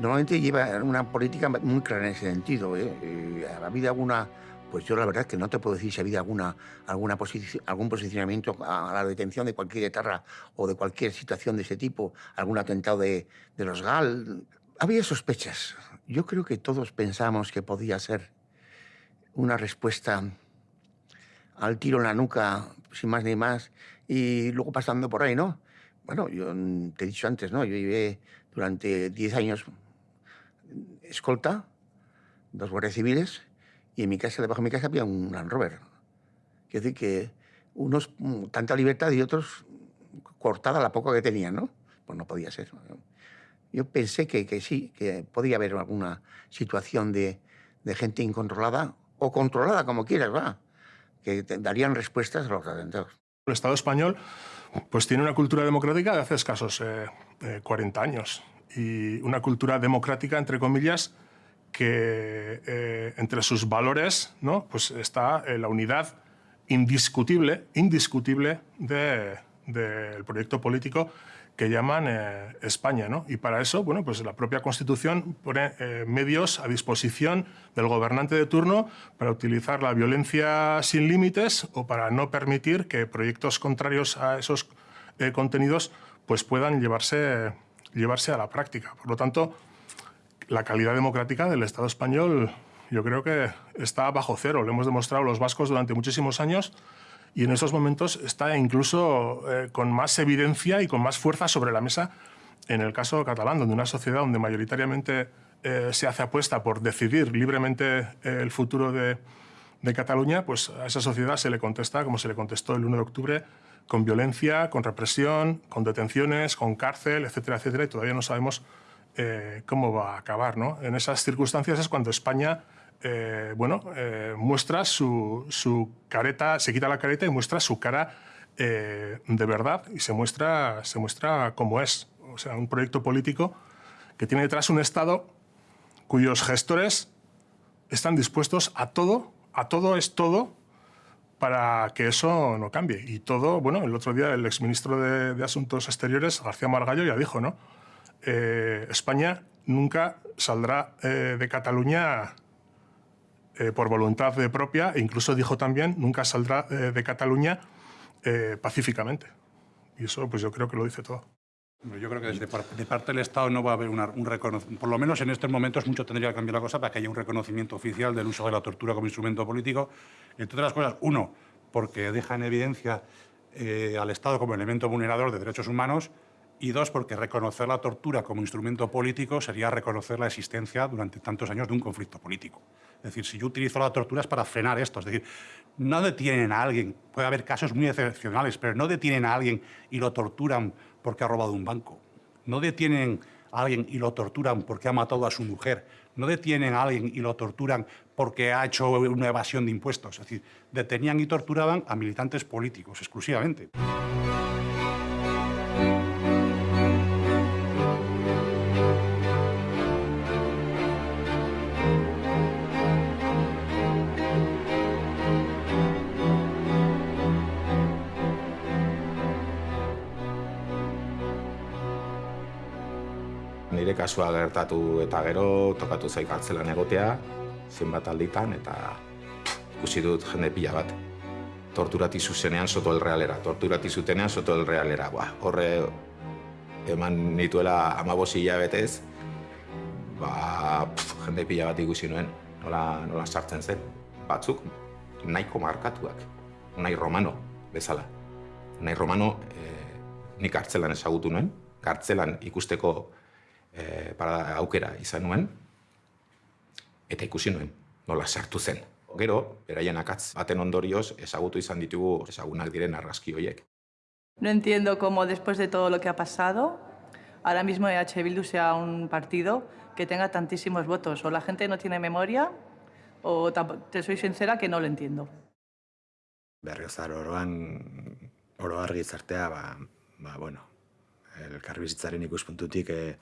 normalmente lleva una política muy clara en ese sentido. ¿eh? Eh, ¿Ha habido alguna, pues yo la verdad que no te puedo decir si ha habido alguna, alguna posici- algún posicionamiento a la detención de cualquier etarra o de cualquier situación de ese tipo, algún atentado de, de los GAL. Había sospechas. Yo creo que todos pensamos que podía ser una respuesta al tiro en la nuca, sin más ni más, y luego pasando por ahí, ¿no? Bueno, yo te he dicho antes, ¿no? Yo llevé durante 10 años escolta, dos guardias civiles, y en mi casa, debajo de mi casa, había un Land Rover. Quiero decir que unos tanta libertad y otros cortada la poca que tenían, ¿no? Pues no podía ser. Yo pensé que, que sí, que podía haber alguna situación de, de gente incontrolada, o controlada, como quieras, va, que darían respuestas a los atentados. El Estado español pues tiene una cultura democrática de hace escasos eh, eh, 40 años y una cultura democrática, entre comillas, que eh, entre sus valores ¿no? pues está eh, la unidad indiscutible, indiscutible del de, proyecto político que llaman eh, España. ¿no? Y para eso, bueno, pues la propia Constitución pone eh, medios a disposición del gobernante de turno para utilizar la violencia sin límites o para no permitir que proyectos contrarios a esos eh, contenidos pues puedan llevarse, llevarse a la práctica. Por lo tanto, la calidad democrática del Estado español yo creo que está bajo cero. Lo hemos demostrado los vascos durante muchísimos años y en esos momentos está incluso eh, con más evidencia y con más fuerza sobre la mesa en el caso catalán, donde una sociedad donde mayoritariamente eh, se hace apuesta por decidir libremente eh, el futuro de, de, Cataluña, pues a esa sociedad se le contesta, como se le contestó el 1 de octubre, con violencia, con represión, con detenciones, con cárcel, etcétera, etcétera, y todavía no sabemos cómo va a acabar. ¿no? En esas circunstancias es cuando España eh, bueno, eh, muestra su, careta, se quita la careta y muestra su cara eh, de verdad y se muestra, se muestra como es. O sea, un proyecto político que tiene detrás un Estado cuyos gestores están dispuestos a todo, a todo es todo, para que eso no cambie. Y todo, bueno, el otro día el exministro de, de Asuntos Exteriores, García Margallo, ya dijo, ¿no? España nunca saldrá de Cataluña eh, por voluntad propia e incluso dijo también nunca saldrá eh, de Cataluña eh, pacíficamente. Y eso pues yo creo que lo dice todo. Yo creo que desde de parte del Estado no va a haber un reconocimiento, por lo menos en estos momentos mucho tendría que cambiar la cosa para que haya un reconocimiento oficial del uso de la tortura como instrumento político. Entre otras cosas, uno, porque deja en evidencia al Estado como elemento vulnerador de derechos humanos y dos, porque reconocer la tortura como instrumento político sería reconocer la existencia durante tantos años de un conflicto político. Es decir, si yo utilizo la tortura es para frenar esto. Es decir, no detienen a alguien, puede haber casos muy excepcionales, pero no detienen a alguien y lo torturan porque ha robado un banco. No detienen a alguien y lo torturan porque ha matado a su mujer. No detienen a alguien y lo torturan porque ha hecho una evasión de impuestos. Es decir, detenían y torturaban a militantes políticos exclusivamente. Nire kasua gertatu eta gero tokatu zaik hartzelan egotea, zenbat alditan, eta ikusi dut jende pila bat. Torturati zuzenean soto el realera, torturati zutenean soto el realera. Ba, horre eman nituela amabosi hilabetez, ba, pf, jende pila bat ikusi nuen, nola, nola sartzen zen. Batzuk nahiko markatuak, nahi romano bezala. Nahi romano eh, nik hartzelan ezagutu nuen, kartzelan ikusteko e, para aukera izan nuen, eta ikusi nuen, nola sartu zen. Gero, beraien akatz baten ondorioz, ezagutu izan ditugu ezagunak diren argazki horiek. No entiendo cómo después de todo lo que ha pasado, ahora mismo EH Bildu sea un partido que tenga tantísimos votos. O la gente no tiene memoria, o te soy sincera que no lo entiendo. Berriozar oroan, oro argi zartea, ba, ba, bueno, elkarbizitzaren ikuspuntutik, eh,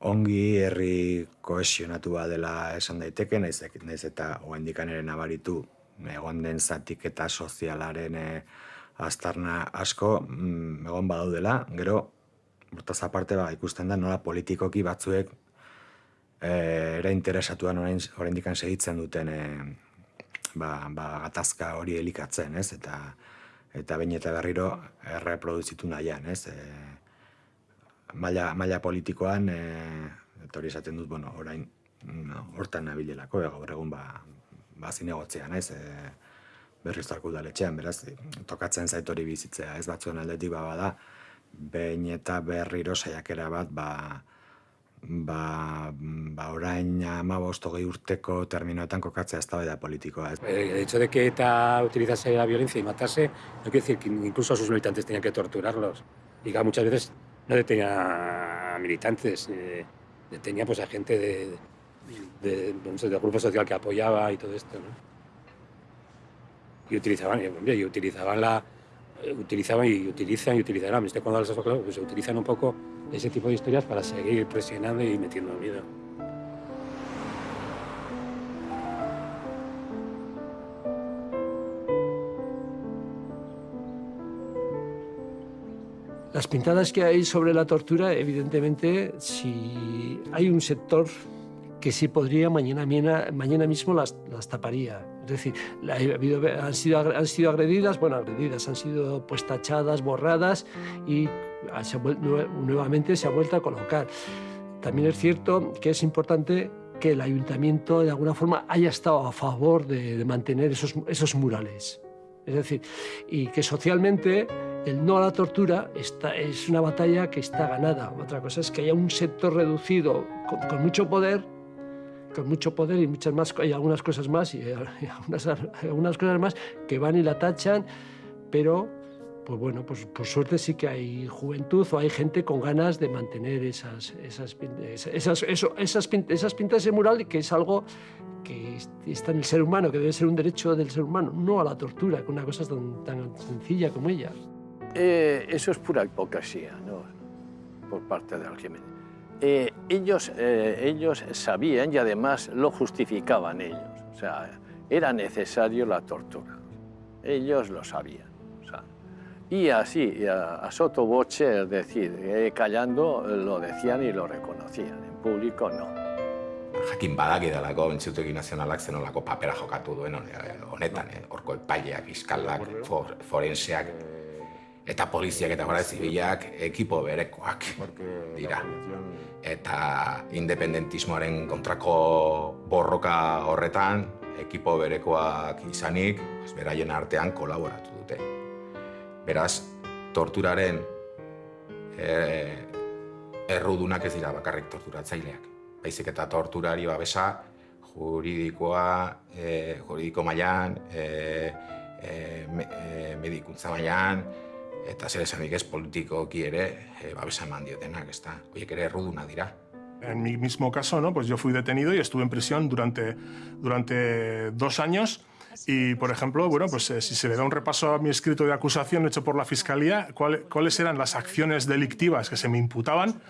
ongi herri kohesionatua dela esan daiteke, naiz, naiz eta oendikan ere nabaritu egon den zatik eta sozialaren e, aztarna asko mm, egon badaudela, gero hortaz aparte ba, ikusten da nola politikoki batzuek e, ere interesatuan orain oraindikan segitzen duten e, ba, ba, gatazka hori elikatzen, ez? Eta eta bain eta berriro erreproduzitu nahian, ez? E, maila, maila politikoan, e, eta hori esaten dut, bueno, orain, no, hortan nabilelako, e, gaur egun ba, ba zinegotzea, naiz, e, berriz udaletxean, beraz, tokatzen zait hori bizitzea, ez batzuen aldetik ba bada, behin eta berriro saiakera bat, ba, ba, ba orain amabost hogei urteko terminoetan kokatzea ez da politikoa. El hecho de que ETA utilizase la violencia y matase, no quiere decir que incluso a sus militantes tenían que torturarlos. Y que muchas veces no detenía a militantes, eh, detenía pues a gente de, de, del grupo social que apoyaba y todo esto, ¿no? Y utilizaban, hombre, y utilizaban la, eh, utilizaban y utilizan y utilizarán, este cuando las pues utilizan un poco ese tipo de historias para seguir presionando y metiendo miedo. Pintadas que hay sobre la tortura, evidentemente, si hay un sector que sí podría, mañana, mañana mismo las, las taparía. Es decir, han, sido, han sido agredidas, bueno, agredidas, han sido pues tachadas, borradas y se nuevamente se ha vuelto a colocar. También es cierto que es importante que el ayuntamiento de alguna forma haya estado a favor de, de mantener esos, esos murales. Es decir, y que socialmente el no a la tortura es una batalla que está ganada. Otra cosa es que haya un sector reducido con, mucho poder con mucho poder y muchas más y algunas cosas más y, algunas, cosas más que van y la tachan, pero pues bueno, pues por suerte sí que hay juventud o hay gente con ganas de mantener esas, esas, esas, esas, esas pintas de mural, que es algo que está en el ser humano, que debe ser un derecho del ser humano, no a la tortura, con una cosa tan, tan sencilla como ella. Eh, eso es pura hipocresía, ¿no? Por parte del régimen. Eh, ellos, eh, ellos sabían y además lo justificaban ellos. O sea, era necesario la tortura. Ellos lo sabían. O sea, y así, a, a sotoboche, es decir, eh, callando, lo decían y lo reconocían. En público, no. Jakin badaki dalako Entzutegi Nazionalak zenolako papera jokatu duen honetan, eh? horko epaileak, fiskalak, for, forenseak, eta poliziak eta gara zibilak ekipo berekoak dira. Eta independentismoaren kontrako borroka horretan, ekipo berekoak izanik, beraien artean kolaboratu dute. Beraz, torturaren e, errudunak ez dira bakarrik torturatzaileak. Baizik eta torturari babesa juridikoa, e, juridiko mailan, e, e, me, e, medikuntza mailan, eta zer esanik ez politikoki ere e, babesa eman diotenak, ez da, horiek ere erruduna dira. En mi mismo caso, ¿no? pues yo fui detenido y estuve en prisión durante, durante dos años. Y, por ejemplo, bueno, pues eh, si se le da un repaso a mi escrito de acusación hecho por la Fiscalía, ¿cuál, ¿cuáles eran las acciones delictivas que se me imputaban?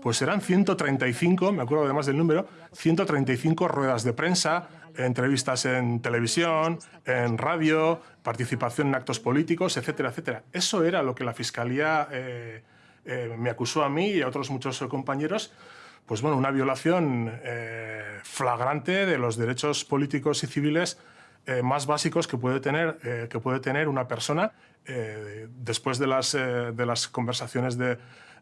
Pues eran 135, me acuerdo además del número, 135 ruedas de prensa, entrevistas en televisión, en radio, participación en actos políticos, etcétera, etcétera. Eso era lo que la Fiscalía eh, eh, me acusó a mí y a otros muchos compañeros, pues bueno, una violación eh, flagrante de los derechos políticos y civiles eh, más básicos que puede tener, eh, que puede tener una persona eh, después de las, de las conversaciones de,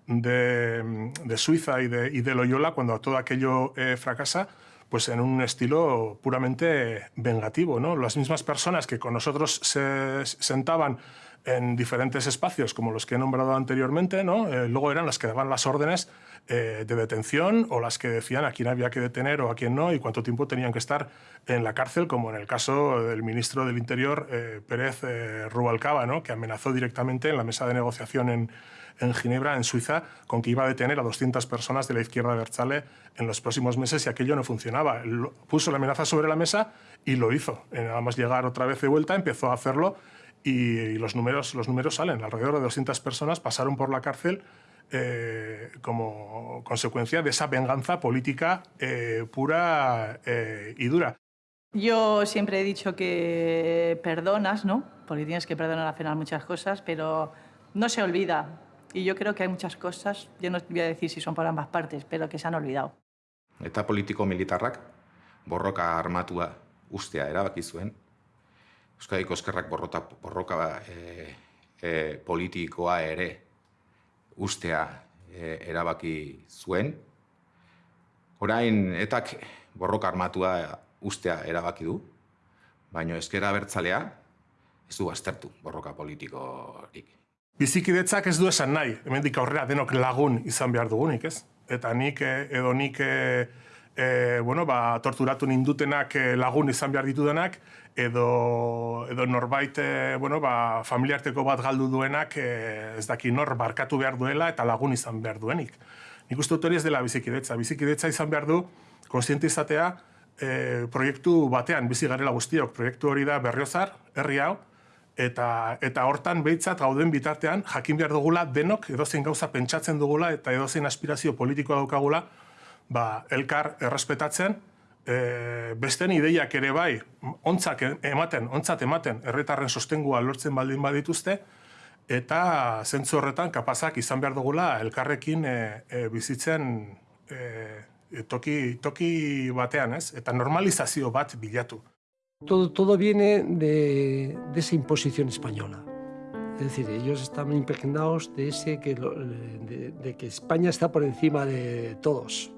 de, de Suiza y de, y de Loyola, cuando todo aquello fracasa, pues en un estilo puramente vengativo. ¿no? Las mismas personas que con nosotros se sentaban en diferentes espacios, como los que he nombrado anteriormente, ¿no? Eh, luego eran las que daban las órdenes eh, de detención o las que decían a quién había que detener o a quién no y cuánto tiempo tenían que estar en la cárcel, como en el caso del ministro del Interior, eh, Pérez Rubalcaba, ¿no? que amenazó directamente en la mesa de negociación en, en Ginebra, en Suiza, con que iba a detener a 200 personas de la izquierda de Berzale en los próximos meses y aquello no funcionaba. Puso la amenaza sobre la mesa y lo hizo. Nada más llegar otra vez de vuelta, empezó a hacerlo y los números, los números salen. Alrededor de 200 personas pasaron por la cárcel eh, como consecuencia de esa venganza política eh, pura eh, y dura. Yo siempre he dicho que perdonas, ¿no? Porque tienes que perdonar al final muchas cosas, pero no se olvida. Y yo creo que hay muchas cosas, yo no voy a decir si son por ambas partes, pero que se han olvidado. Eta politiko militarrak borroka armatua ustea erabaki zuen. Euskadiko eskerrak borrota, borroka e, e, politikoa ere ustea e, erabaki zuen. Orain, etak borroka armatua ustea erabaki du, baina eskera bertzalea ez du aztertu borroka politikorik. Bizikidetzak ez du esan nahi, hemendik aurrera denok lagun izan behar dugunik, ez? Eta nik, eh, edo nik, e, e, bueno, ba, torturatu nindutenak lagun izan behar ditudenak, edo, edo norbait, e, bueno, ba, familiarteko bat galdu duenak, e, ez daki nor barkatu behar duela eta lagun izan behar duenik. Nik uste dut hori ez dela bizikidetza. Bizikidetza izan behar du, konstiente izatea, e, proiektu batean bizi garela guztiok. Proiektu hori da berriozar, herri hau, eta, eta hortan behitzat gauden bitartean jakin behar dugula denok edozein gauza pentsatzen dugula eta edozein aspirazio politikoa daukagula ba, elkar errespetatzen, e, besten ideiak ere bai, ontzak ematen, ontzat ematen, herritarren sostengua lortzen baldin badituzte, eta zentzu horretan kapazak izan behar dugula elkarrekin e, e, bizitzen e, toki, toki batean, ez? Eta normalizazio bat bilatu. Todo, todo viene de, de esa imposición española. Es decir, ellos están impregnados de, ese que lo- de, que España está por encima de todos.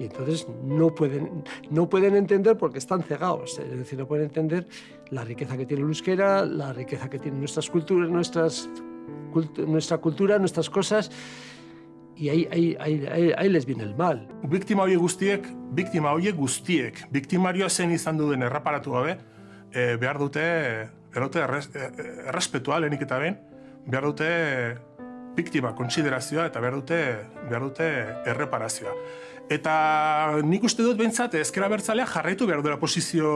Y entonces no pueden, no pueden entender porque están cegados. Es decir, no pueden entender la riqueza que tiene el euskera, la riqueza que tienen nuestras culturas, nuestras, nuestra cultura, nuestras cosas. Ahí, ahí les viene el mal. Biktima horiek guztiek, biktima horiek guztiek, biktimarioa zen izan duen erraparatu gabe, e, dute, behar dute erres, e, e, errespetua lehenik eta behin, behar dute biktima kontsiderazioa eta behar dute, behar dute erreparazioa. Eta nik uste dut behintzat ezkera bertzalea jarraitu behar duela posizio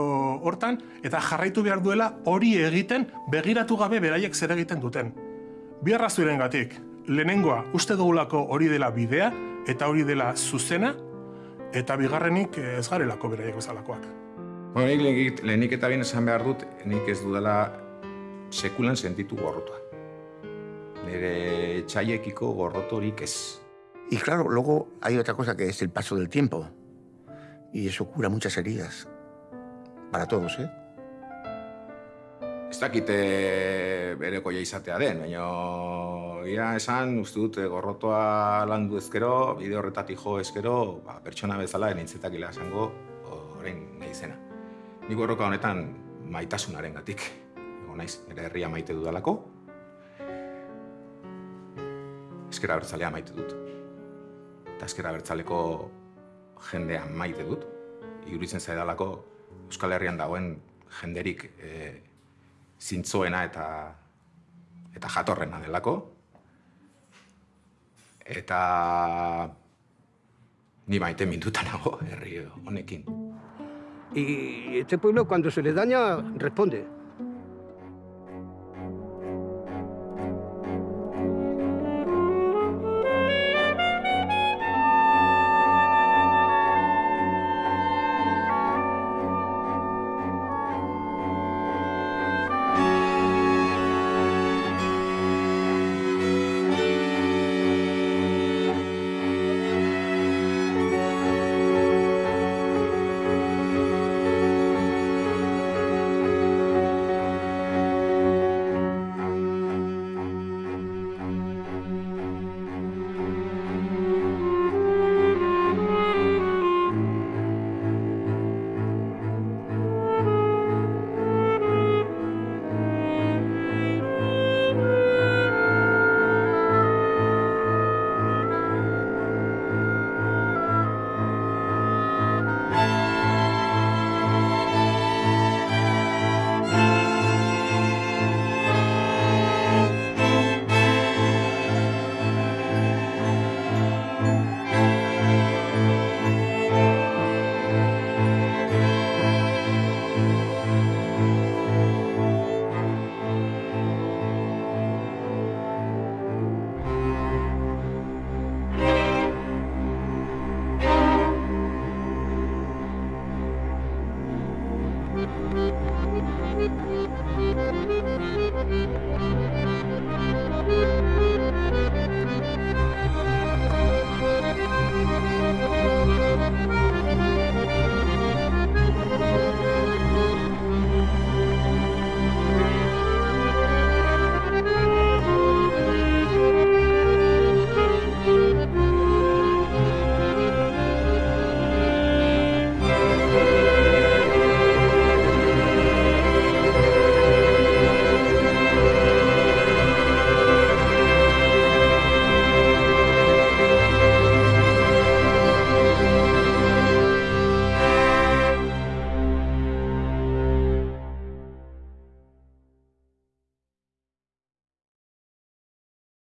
hortan, eta jarraitu behar duela hori egiten begiratu gabe beraiek zer egiten duten. Bi arrazoiren gatik. Lehenengoa, uste dugulako hori dela bidea, eta hori dela zuzena, eta bigarrenik eh, ez garelako beraiek bezalakoak. Bueno, nik lehenik, lehenik eta bien esan behar dut, nik ez dudala sekulan sentitu gorrotua. Nire txaiekiko gorrotorik ez. Y claro, luego hay otra cosa que es el paso del tiempo. Y eso cura muchas heridas. Para todos, ¿eh? Ez dakite berekoia izatea den, baina ia esan, uste dut eh, gorrotoa landu ezkero, bide horretatik jo ezkero, ba, pertsona bezala nintzetakila esango orain nahi zena. Ni gorroka honetan maitasunaren gatik. Ego naiz, nire herria maite dudalako, ezkera bertzalea maite dut. Eta ezkera bertzaleko jendea maite dut. Iruditzen zaidalako Euskal Herrian dagoen jenderik e, zintzoena eta eta jatorrena delako. Eta ni maite minduta nago herri honekin. Y este pueblo cuando se le daña responde.